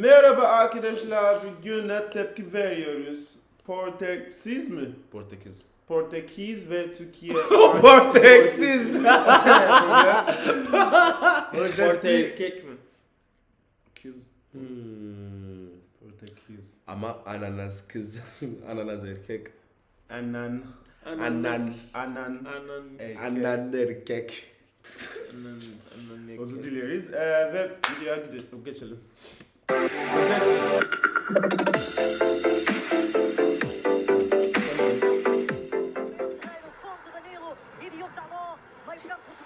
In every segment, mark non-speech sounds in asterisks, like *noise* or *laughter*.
Merhaba arkadaşlar. Bugün ne tepki veriyoruz? Portekiz mi? Portekiz. Portekiz ve Türkiye. *laughs* Portekiz. Erkek *laughs* mi? Kız. Hmm. Portekiz. Ama ananas kız. *laughs* ananas erkek. Anan. Anan. Anan. Anan. Anan erkek. Anan. Anan erkek. Özür dileriz. Ee, ve videoya gidelim. Geçelim. Rozeti.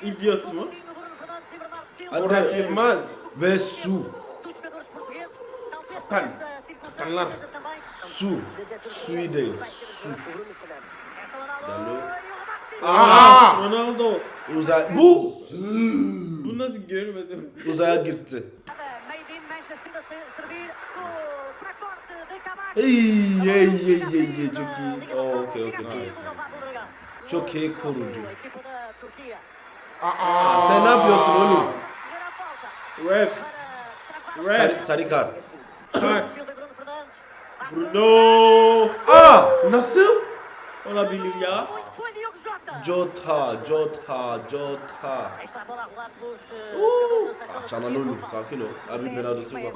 İdiot mu? Burak Yılmaz. Ve su. Kaptan. Kaptanlar. Su. Suyu değil. Su. Dalo. Aa! Ronaldo. Uzay. Bu. Bu nasıl görmedim? Uzaya gitti. servir para corte de Camacho. Ei, ei, ei, ei, ei, Joki. Oh, ok, ok, nice, nice. Joki koruyucu. ah. sen ne yapıyorsun oğlum? Ref. Ref. Sarı, sarı kart. Kart. Bruno. Ah, nasıl? Olabilir ya. Jota. Jota, Jota, Jota. Aí está a bola a rolar pelos eh, jogadores da Ah, seleção Çanan turquia. oğlum sakin ol. Abi ben adresi var.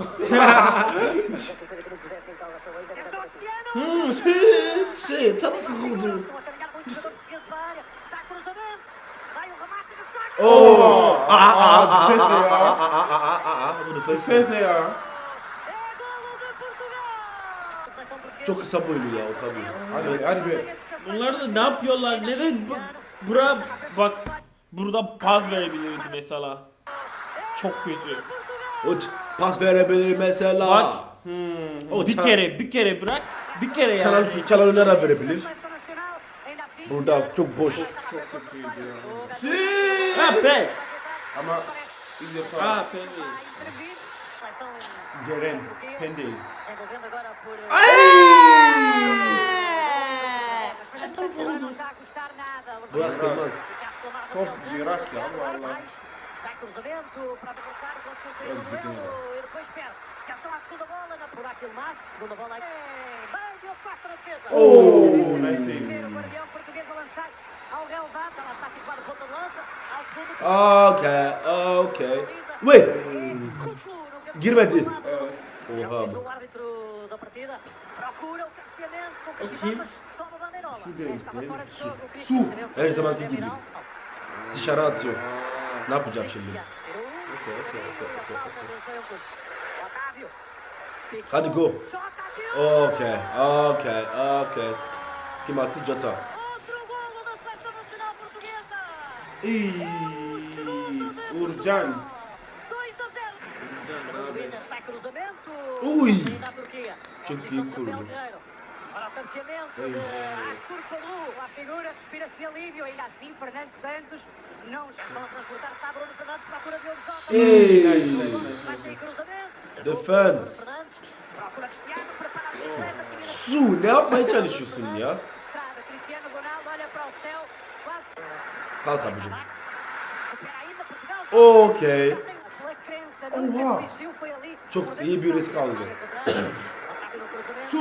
É só Cristiano. Hmm, sim. Şey tam vurdu. Estão a carregar muito jogador português Çok kısa boylu ya o tabii. Hadi be, hadi be. Bunlar da ne yapıyorlar? Neden bu- bura bak burada pas verebilirdi mesela. Çok kötü. O pas verebilir mesela. Bak. O Bir kere bir kere bırak. Bir kere Çalan, yani. çalan nereye verebilir? Burada çok boş. Çok kötüydü ya. Sim. Ha be. Ama ilk defa Ha. Seleção Ceren, Pendey. desenvolvendo Yılmaz. Top bir Irak ya vallahi. Sai cruzamento para o adversário, conseguiu sair Olha, do e depois espera. Atenção à segunda bola, na por aquele Mas, segunda bola. Bem, Diogo Costa na defesa. Oh, nice Ser save. o guardião português a lançar-se ao relevado, já lá está situado o ponta de lança, ao segundo. Okay, okay. Wait. Girmedi. O Já Rabo. o árbitro da partida. Procura o cabeceamento o Su, Su, és da manca Gibi. Napo já chile. Ok, ok, ok, ok. Otávio. Hadi go. Ok, ok, ok. Kimati Jota. Outro gol da seleção nacional portuguesa. E... Urjan. Ui! Tinha que ir curva. Para o a figura respira-se de alívio, ainda assim Fernando Santos não esqueçam a transportar para Bruno Fernandes, procura de Jota. Ei, nice, nice, nice. Vai sair cruzamento. Defende. Procura Cristiano, prepara a bicicleta. Su, não, vai deixar isso, Su, não. Estrada, Cristiano Ok. Oha. Çok iyi bir risk aldı. *coughs* Su.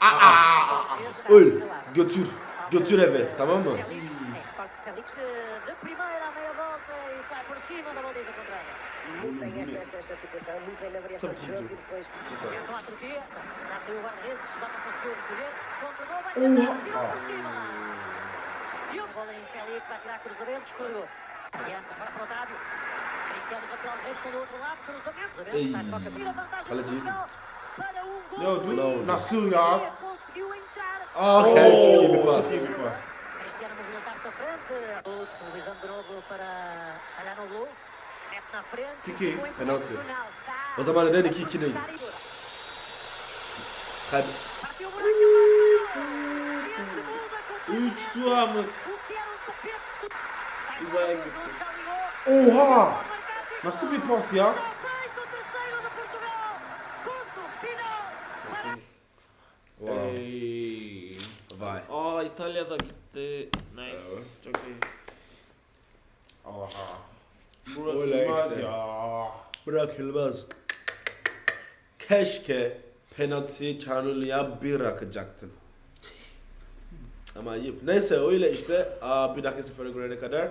Aa, öl. Götür. Götür eve. Tamam mı? Muito bem esta, esta, esta situação, muito bem na variação de jogo e depois Atenção à Turquia, já saiu o guarda-redes, já não conseguiu recolher. Contra-gol, vai Oha. tentar, tirou por cima. E o bola inicial aí que vai tirar cruzamento, escorregou. Cristiano outro lado, cruzamento. Ei, olha direito. Não, do you not soon, y'all. oh, keep it close. Keep que? close. Cristiano movimentar-se à frente, disponibilizando de novo para Salanoglu, mete na frente, penalti. Uzaya gitti. Oha! Nasıl bir pas ya? Wow. Ey. Vay. Aa İtalya'da gitti. Nice. Çok iyi. Öyle Yılmaz işte. ya. bırakılmaz. Keşke penaltıyı Çağrı'ya bir bırakacaktın. Ama ayıp. Neyse öyle işte. Aa, bir dakika sıfıra görene kadar.